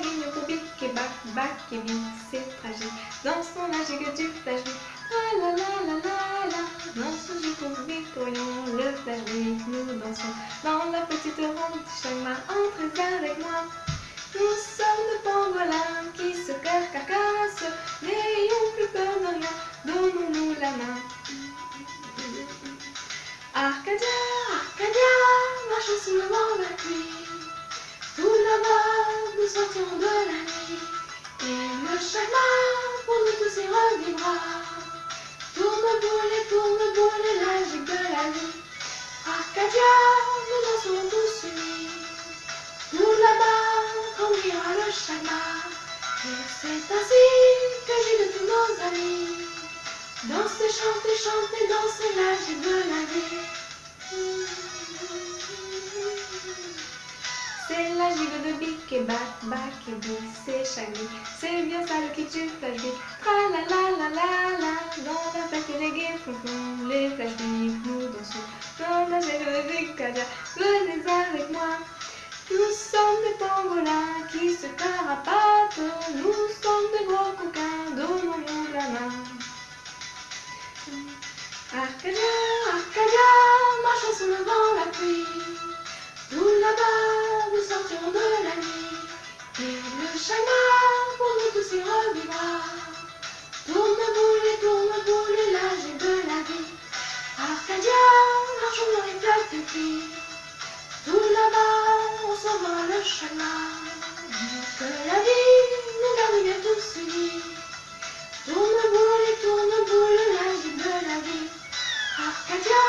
pour c'est tragique. Dansons la gigue du flash bic, ah la la la la la. Dansons jusqu'au victorion, le flash bic, nous dansons dans la petite ronde du chemin, entrez avec moi. Nous sommes de pangolins qui se carcassent, n'ayons plus peur de rien, donnons-nous la main. Arcadia, Arcadia, marchons sous le vent la pluie. Nuit. Et le chemin pour nous tous y revivra. Tourne boule tourne boule gigue de la vie. Arcadia, nous danserons tous unis. Tout là-bas, quand ira le chemin. Et c'est ainsi que j'ai de tous nos amis. Dansez, chantez, chantez, dansez la gigue de la vie. De bic et et c'est. C'est bien ça le kitsch du flash bic. Tra la la la la la, dans la fête les les nous dansons. Dans la gigue de Kadia, venez avec moi. Nous sommes des pangolins qui se carapatent, nous sommes des gros coquins, donnons-nous la main. Arcadia, Arcadia, marchons sous le la pluie. Chemin pour nous tous y revivra. Tourne boule tourne boule gigue de la vie. Arcadia, marchons dans les flaques de pluie. Tout là-bas, on s'en va le chemin. Que la vie nous garde bien tous unis. Tourne boule tourne boule, gigue de la vie. Arcadia,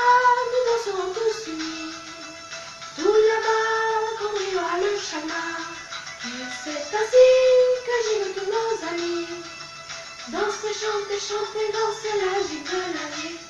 nous danserons tous unis. Ainsi que gigue tous nos amis. Dansez, chantez, chantez, dansez la gigue de la vie.